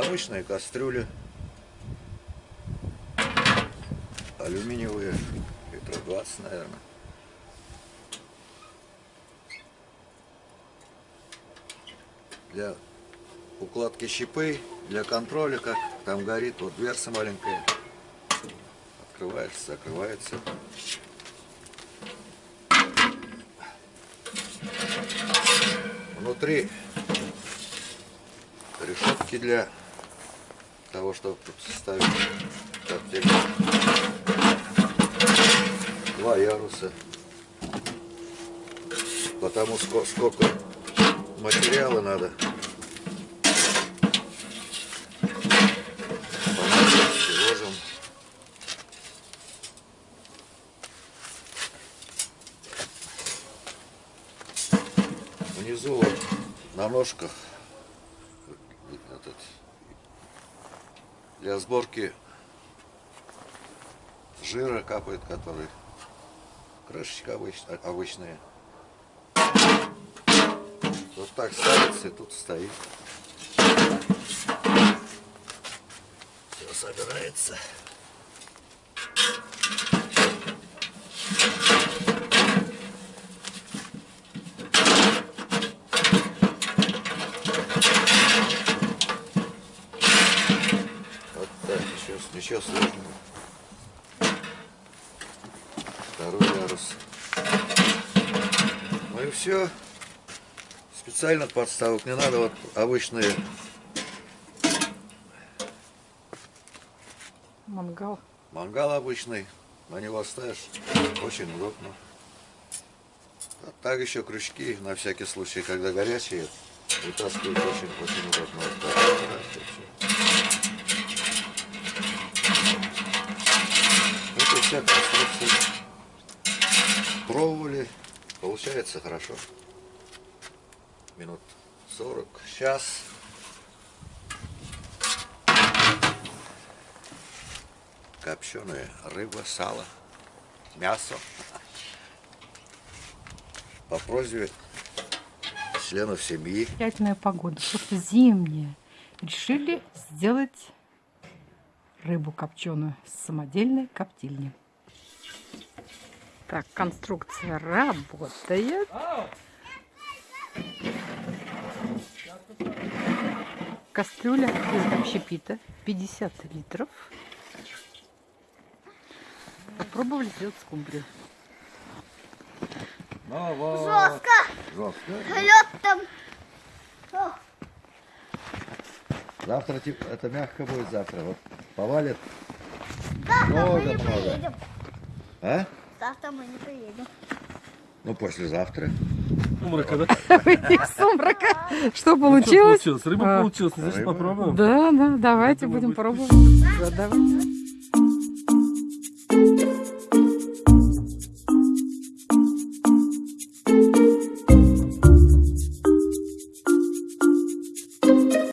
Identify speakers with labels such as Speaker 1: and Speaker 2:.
Speaker 1: обычные кастрюли. Алюминиевые, литров 20, наверное. Для укладки щипы, для контроля, как там горит, вот дверца маленькая. Открывается, закрывается. Внутри решетки для того, чтобы ставить коптильню. Два яруса. Потому сколько, материала надо. Понадобится, ложим. Внизу вот на ножках этот, для сборки жира капает, который крышечка обыч, обычная. Вот так ставится и тут стоит. Все собирается. Вот так, ничего сложного. Второй ярус. Ну и все. Специально подставок не надо, вот обычные
Speaker 2: Мангал.
Speaker 1: мангал обычный, на него ставишь, очень удобно. А так еще крючки, на всякий случай, когда горячие, вытаскивать очень, очень удобно. Вот так вот, раз, и всё. Это вся конструкция. Пробовали, получается хорошо. Минут 40, час. Копченая рыба, сало, мясо. По просьбе членов семьи.
Speaker 2: Приятная погода, просто зимняя. Решили сделать рыбу копченую с самодельной коптильни. Так, конструкция работает. Кастрюля из общепита 50 литров. Попробовали сделать скумбрию.
Speaker 3: Жестко.
Speaker 1: Жестко.
Speaker 3: Лед там. О,
Speaker 1: Завтра типа, это мягко будет завтра. Вот повалит
Speaker 3: Завтра мы не
Speaker 1: много-много.
Speaker 3: приедем.
Speaker 1: А?
Speaker 3: Завтра мы не приедем.
Speaker 1: Ну, послезавтра.
Speaker 4: Сумрака, да?
Speaker 2: Сумрака. Что
Speaker 4: Что
Speaker 2: получилось?
Speaker 4: Рыба
Speaker 2: А.
Speaker 4: получилась, значит попробуем.
Speaker 2: Да, да, давайте будем пробовать.